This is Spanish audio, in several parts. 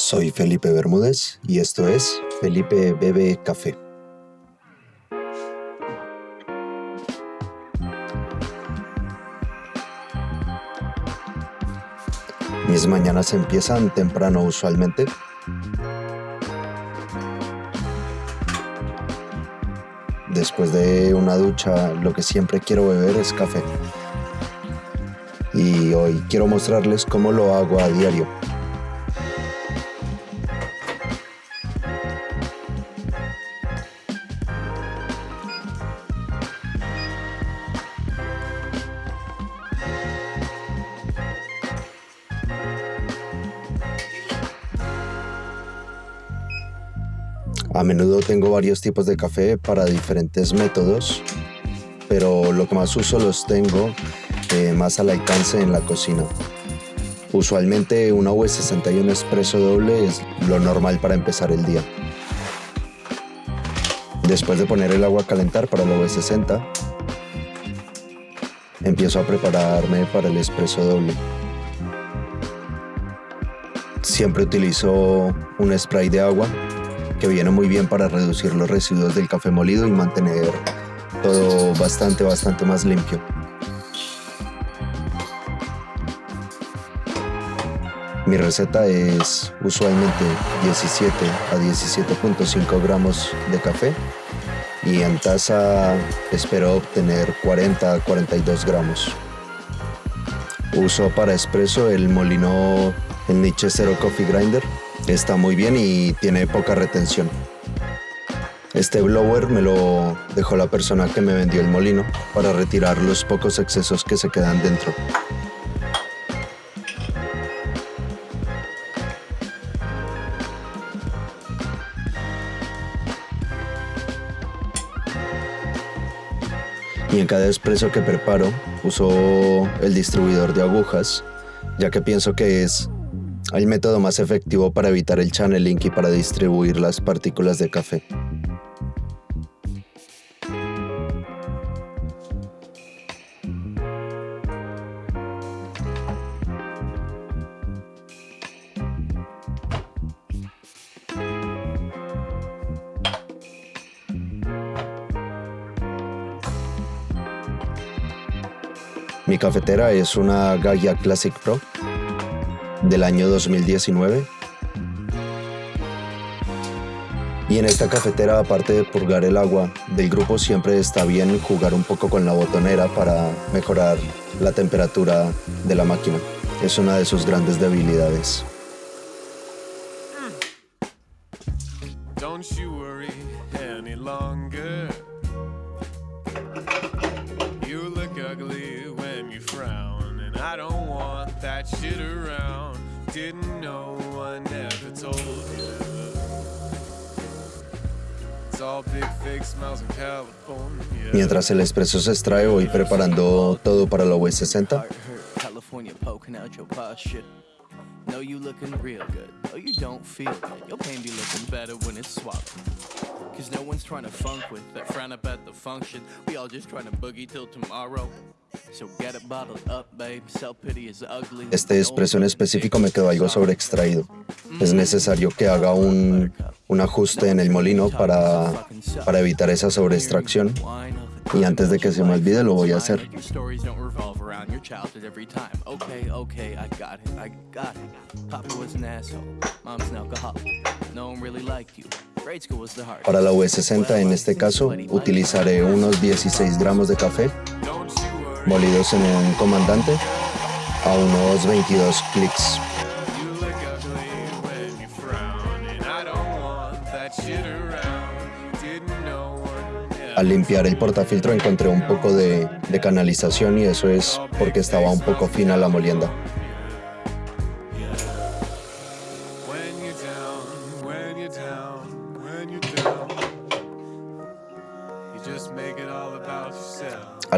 Soy Felipe Bermúdez y esto es Felipe Bebe Café. Mis mañanas empiezan temprano usualmente. Después de una ducha, lo que siempre quiero beber es café. Y hoy quiero mostrarles cómo lo hago a diario. A menudo tengo varios tipos de café para diferentes métodos, pero lo que más uso los tengo eh, más al alcance en la cocina. Usualmente una V61 Espresso doble es lo normal para empezar el día. Después de poner el agua a calentar para la V60, empiezo a prepararme para el espresso doble. Siempre utilizo un spray de agua que viene muy bien para reducir los residuos del café molido y mantener todo bastante, bastante más limpio. Mi receta es usualmente 17 a 17.5 gramos de café y en taza espero obtener 40 a 42 gramos. Uso para espresso el molino el Niche Zero Coffee Grinder Está muy bien y tiene poca retención. Este blower me lo dejó la persona que me vendió el molino para retirar los pocos excesos que se quedan dentro. Y en cada expreso que preparo uso el distribuidor de agujas, ya que pienso que es el método más efectivo para evitar el channeling y para distribuir las partículas de café. Mi cafetera es una Gaia Classic Pro del año 2019. Y en esta cafetera, aparte de purgar el agua del grupo, siempre está bien jugar un poco con la botonera para mejorar la temperatura de la máquina. Es una de sus grandes debilidades. Mientras el espresso se extrae, voy preparando todo para la V60. Know you looking real good. Oh, you don't feel good. Your pain be looking better when it's swallowed. Cause no one's trying to funk with that frown up at the function. We all just trying to boogie till tomorrow. Este espresso en específico me quedó algo sobre extraído. Es necesario que haga un, un ajuste en el molino para, para evitar esa sobreextracción. Y antes de que se me olvide lo voy a hacer. Para la V60 en este caso utilizaré unos 16 gramos de café molidos en un comandante a unos 22 clics Al limpiar el portafiltro encontré un poco de, canalización y eso es porque estaba un poco fina la molienda.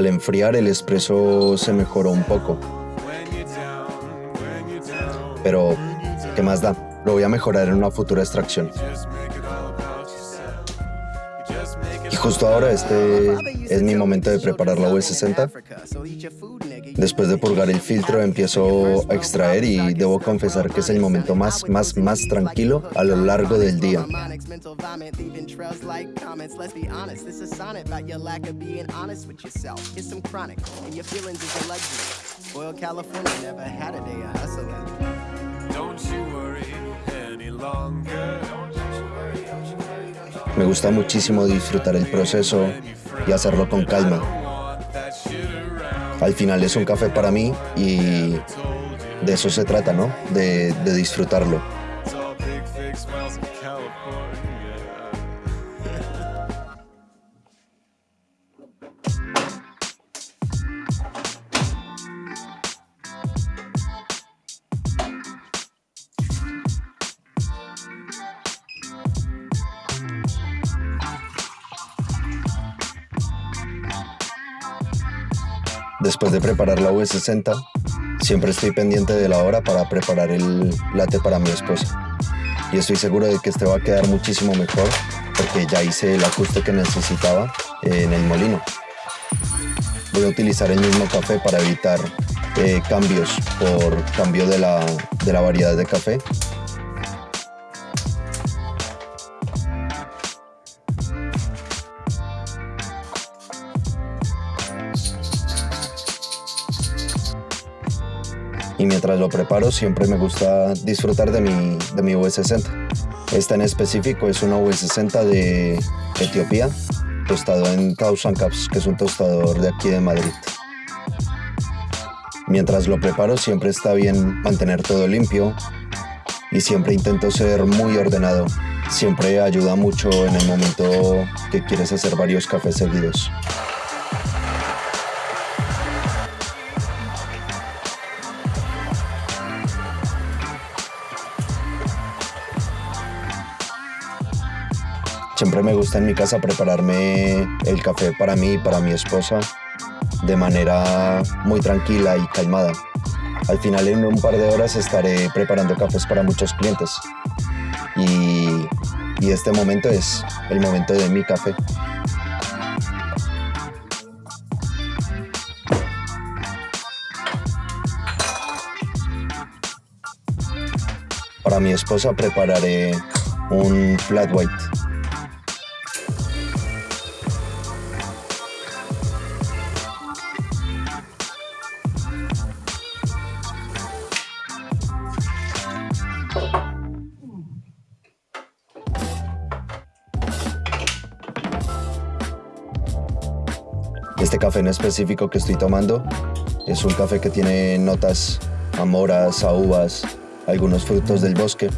Al enfriar el espresso se mejoró un poco. Pero, ¿qué más da? Lo voy a mejorar en una futura extracción. justo ahora este es mi momento de preparar la V60. Después de purgar el filtro empiezo a extraer y debo confesar que es el momento más, más, más tranquilo a lo largo del día. Me gusta muchísimo disfrutar el proceso y hacerlo con calma. Al final es un café para mí y de eso se trata, ¿no? De, de disfrutarlo. Después de preparar la V60, siempre estoy pendiente de la hora para preparar el latte para mi esposa. Y estoy seguro de que este va a quedar muchísimo mejor porque ya hice el ajuste que necesitaba en el molino. Voy a utilizar el mismo café para evitar eh, cambios por cambio de la, de la variedad de café y mientras lo preparo siempre me gusta disfrutar de mi, de mi V60. Esta en específico es una V60 de Etiopía, tostado en Thousand Cups, que es un tostador de aquí de Madrid. Mientras lo preparo siempre está bien mantener todo limpio y siempre intento ser muy ordenado. Siempre ayuda mucho en el momento que quieres hacer varios cafés seguidos. Siempre me gusta en mi casa prepararme el café para mí y para mi esposa de manera muy tranquila y calmada. Al final en un par de horas estaré preparando cafés para muchos clientes. Y, este momento es el momento de mi café. Para mi esposa prepararé un flat white Este café en específico que estoy tomando es un café que tiene notas a moras, a uvas, algunos frutos del bosque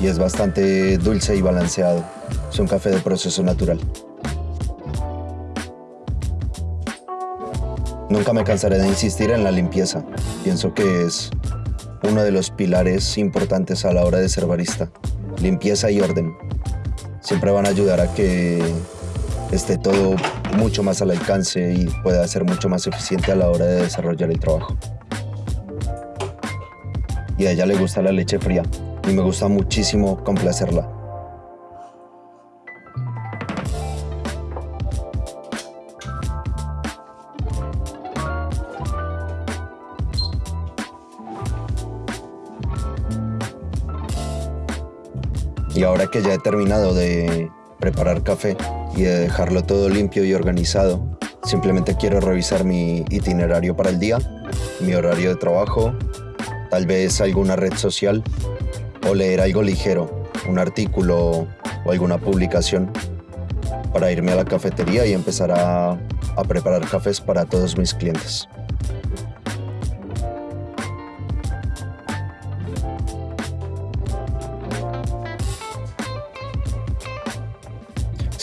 y es bastante dulce y balanceado. Es un café de proceso natural. Nunca me cansaré de insistir en la limpieza. Pienso que es uno de los pilares importantes a la hora de ser barista. Limpieza y orden. Siempre van a ayudar a que esté todo mucho más al alcance y pueda ser mucho más eficiente a la hora de desarrollar el trabajo. Y a ella le gusta la leche fría y me gusta muchísimo complacerla. Y ahora que ya he terminado de preparar café, de dejarlo todo limpio y organizado. Simplemente quiero revisar mi itinerario para el día, mi horario de trabajo, tal vez alguna red social o leer algo ligero, un artículo o alguna publicación para irme a la cafetería y empezar a preparar cafés para todos mis clientes.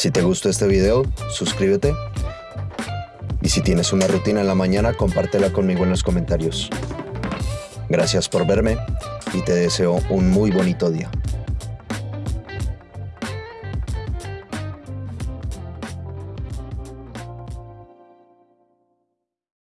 Si te gustó este video, suscríbete. Y si tienes una rutina en la mañana, compártela conmigo en los comentarios. Gracias por verme y te deseo un muy bonito día.